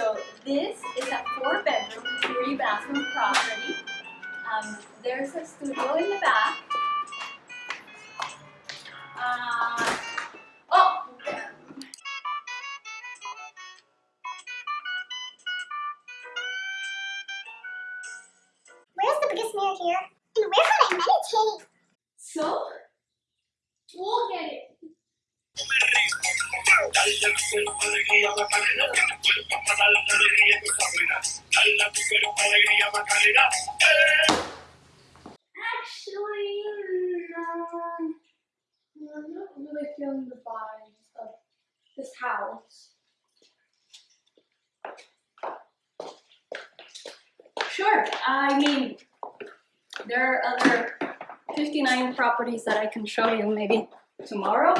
So this is a four bedroom, three bathroom property. Um, there's a studio in the back. Uh, oh, Where's the biggest mirror here? And where can I meditate? so we'll get it. Actually, no. I'm not really feeling the vibes of this house. Sure, I mean, there are other 59 properties that I can show you maybe tomorrow.